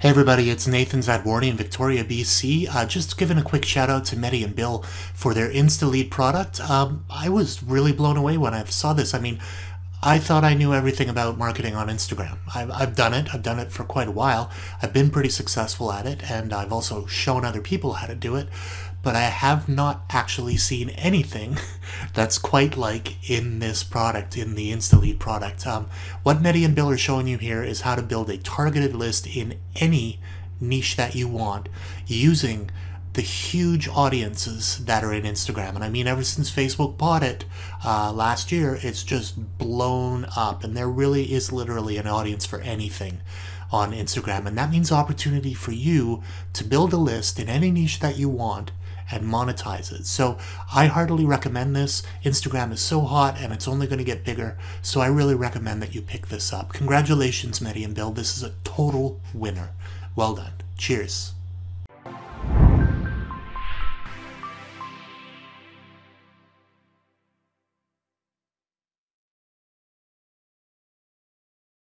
Hey everybody, it's Nathan Zadworny in Victoria, BC. Uh, just giving a quick shout out to Medi and Bill for their InstaLead product. Um, I was really blown away when I saw this. I mean, I thought I knew everything about marketing on Instagram. I've, I've done it. I've done it for quite a while. I've been pretty successful at it, and I've also shown other people how to do it. But I have not actually seen anything that's quite like in this product, in the InstaLead product. Um, what Medi and Bill are showing you here is how to build a targeted list in any niche that you want using the huge audiences that are in Instagram. And I mean, ever since Facebook bought it uh, last year, it's just blown up. And there really is literally an audience for anything on Instagram. And that means opportunity for you to build a list in any niche that you want and monetize it. So I heartily recommend this. Instagram is so hot and it's only going to get bigger. So I really recommend that you pick this up. Congratulations, Medi and Bill. This is a total winner. Well done. Cheers.